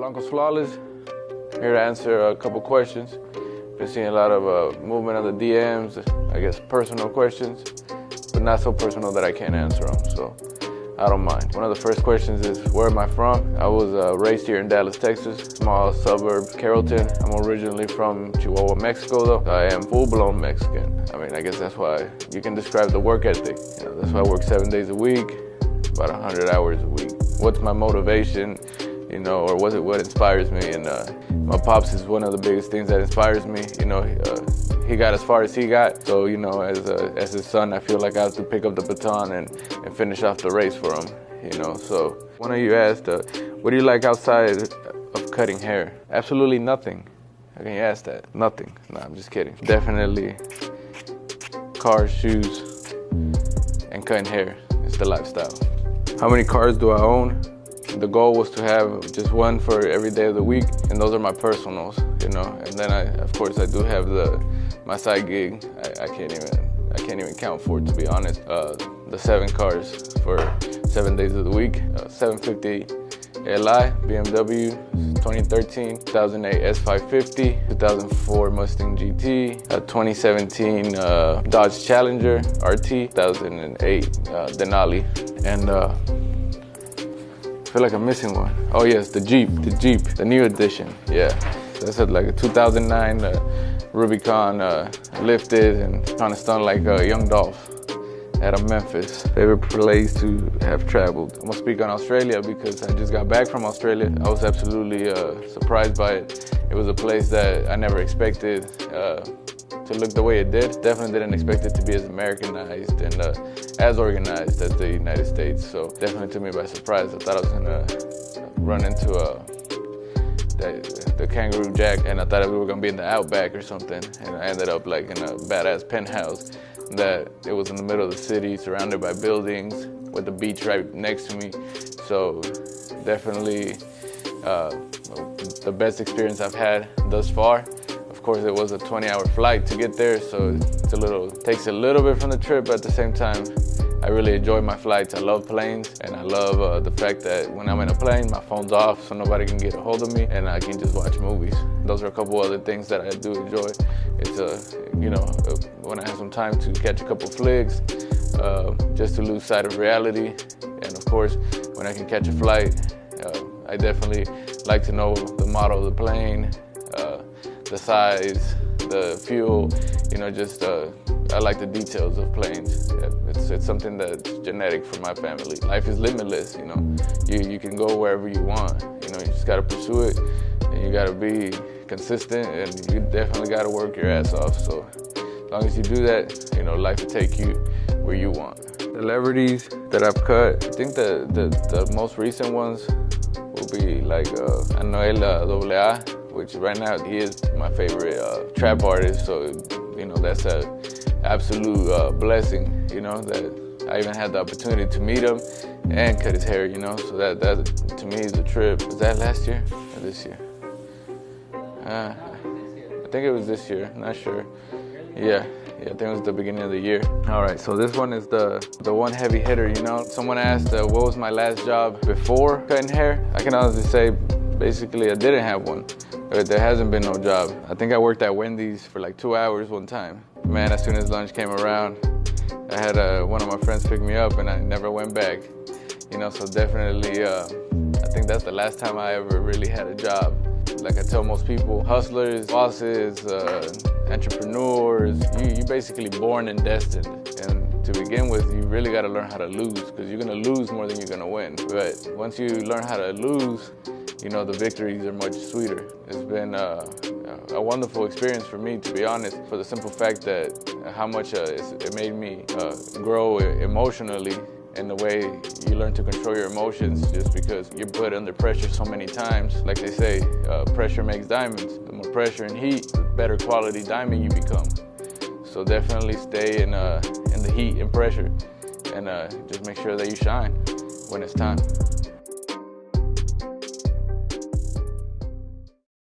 Blancos Flawless, here to answer a couple questions. Been seeing a lot of uh, movement on the DMs, I guess personal questions, but not so personal that I can't answer them, so I don't mind. One of the first questions is, where am I from? I was uh, raised here in Dallas, Texas, small suburb, Carrollton. I'm originally from Chihuahua, Mexico, though. I am full-blown Mexican. I mean, I guess that's why you can describe the work ethic. You know, that's why I work seven days a week, about 100 hours a week. What's my motivation? You know, or was it what inspires me? And uh, my pops is one of the biggest things that inspires me. You know, uh, he got as far as he got. So, you know, as, a, as his son, I feel like I have to pick up the baton and, and finish off the race for him, you know. So one of you asked, uh, what do you like outside of cutting hair? Absolutely nothing. How can you ask that? Nothing. No, I'm just kidding. Definitely cars, shoes, and cutting hair. It's the lifestyle. How many cars do I own? The goal was to have just one for every day of the week, and those are my personals, you know. And then I, of course, I do have the my side gig. I, I can't even I can't even count for it to be honest. Uh, the seven cars for seven days of the week. Uh, 750 Li BMW 2013, 2008 S550, 2004 Mustang GT, uh, 2017 uh, Dodge Challenger RT, 2008 uh, Denali, and uh, feel like I'm missing one. Oh yes, the Jeep, the Jeep, the new edition. Yeah, that's a, like a 2009 uh, Rubicon uh, lifted and kind of stunned like a young Dolph out of Memphis. Favorite place to have traveled. I'm gonna speak on Australia because I just got back from Australia. I was absolutely uh, surprised by it. It was a place that I never expected uh, to look the way it did. Definitely didn't expect it to be as Americanized and uh, as organized as the United States. So definitely took me by surprise. I thought I was gonna run into a the, the, kangaroo jack and I thought we were gonna be in the outback or something and I ended up like in a badass penthouse that it was in the middle of the city surrounded by buildings with the beach right next to me so definitely uh, the best experience I've had thus far of course, it was a 20-hour flight to get there, so it's a little takes a little bit from the trip, but at the same time, I really enjoy my flights. I love planes, and I love uh, the fact that when I'm in a plane, my phone's off, so nobody can get a hold of me, and I can just watch movies. Those are a couple other things that I do enjoy. It's uh, you know, uh, when I have some time to catch a couple flicks, uh, just to lose sight of reality, and of course, when I can catch a flight, uh, I definitely like to know the model of the plane, the size, the fuel, you know, just uh, I like the details of planes. It's, it's something that's genetic for my family. Life is limitless, you know. You, you can go wherever you want, you know, you just gotta pursue it and you gotta be consistent and you definitely gotta work your ass off. So as long as you do that, you know, life will take you where you want. The celebrities that I've cut, I think the, the, the most recent ones will be like uh, Anuel AA, which right now he is my favorite uh, trap artist. So, you know, that's a absolute uh, blessing, you know, that I even had the opportunity to meet him and cut his hair, you know. So that, that to me is a trip. Was that last year or this year? Uh, I think it was this year, not sure. Yeah. Yeah, I think it was the beginning of the year. All right, so this one is the, the one heavy hitter, you know? Someone asked, uh, what was my last job before cutting hair? I can honestly say, basically, I didn't have one. But there hasn't been no job. I think I worked at Wendy's for like two hours one time. Man, as soon as lunch came around, I had uh, one of my friends pick me up and I never went back. You know, so definitely, uh, I think that's the last time I ever really had a job. Like I tell most people, hustlers, bosses, uh, entrepreneurs, you, you're basically born and destined. And to begin with, you really got to learn how to lose because you're going to lose more than you're going to win. But once you learn how to lose, you know, the victories are much sweeter. It's been uh, a wonderful experience for me, to be honest, for the simple fact that how much uh, it made me uh, grow emotionally and the way you learn to control your emotions just because you're put under pressure so many times. Like they say, uh, pressure makes diamonds. The more pressure and heat, the better quality diamond you become. So definitely stay in, uh, in the heat and pressure and uh, just make sure that you shine when it's time.